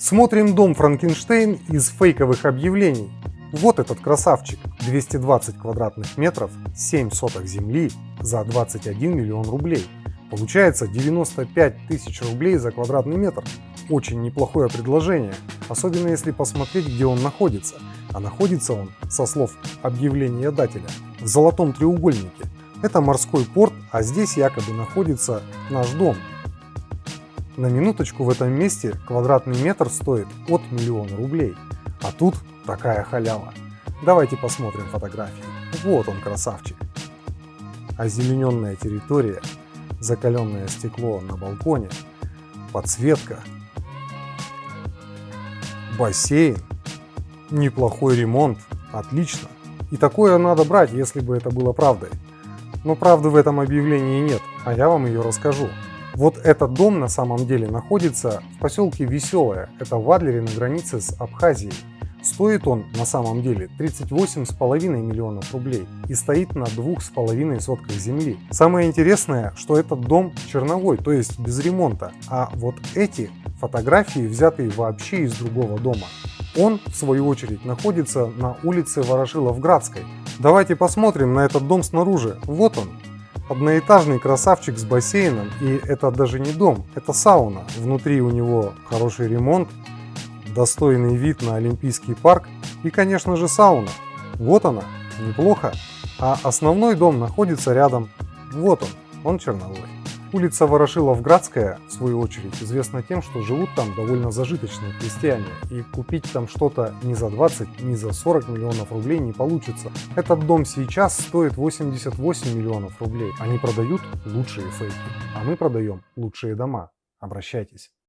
Смотрим дом Франкенштейн из фейковых объявлений. Вот этот красавчик, 220 квадратных метров, 7 соток земли за 21 миллион рублей. Получается 95 тысяч рублей за квадратный метр. Очень неплохое предложение, особенно если посмотреть, где он находится. А находится он, со слов объявления дателя, в золотом треугольнике. Это морской порт, а здесь якобы находится наш дом. На минуточку в этом месте квадратный метр стоит от миллиона рублей. А тут такая халява. Давайте посмотрим фотографии. Вот он красавчик. Озелененная территория, закаленное стекло на балконе, подсветка, бассейн, неплохой ремонт, отлично. И такое надо брать, если бы это было правдой. Но правды в этом объявлении нет, а я вам ее расскажу. Вот этот дом на самом деле находится в поселке Веселое, это в Адлере на границе с Абхазией. Стоит он на самом деле 38,5 миллионов рублей и стоит на 2,5 сотках земли. Самое интересное, что этот дом черновой, то есть без ремонта, а вот эти фотографии взяты вообще из другого дома. Он, в свою очередь, находится на улице Ворошилов-Градской. Давайте посмотрим на этот дом снаружи. Вот он, Одноэтажный красавчик с бассейном, и это даже не дом, это сауна. Внутри у него хороший ремонт, достойный вид на Олимпийский парк и, конечно же, сауна. Вот она, неплохо. А основной дом находится рядом. Вот он, он черновой. Улица Ворошилов-Градская, в свою очередь, известна тем, что живут там довольно зажиточные крестьяне, и купить там что-то ни за 20, ни за 40 миллионов рублей не получится. Этот дом сейчас стоит 88 миллионов рублей. Они продают лучшие фейки, а мы продаем лучшие дома. Обращайтесь.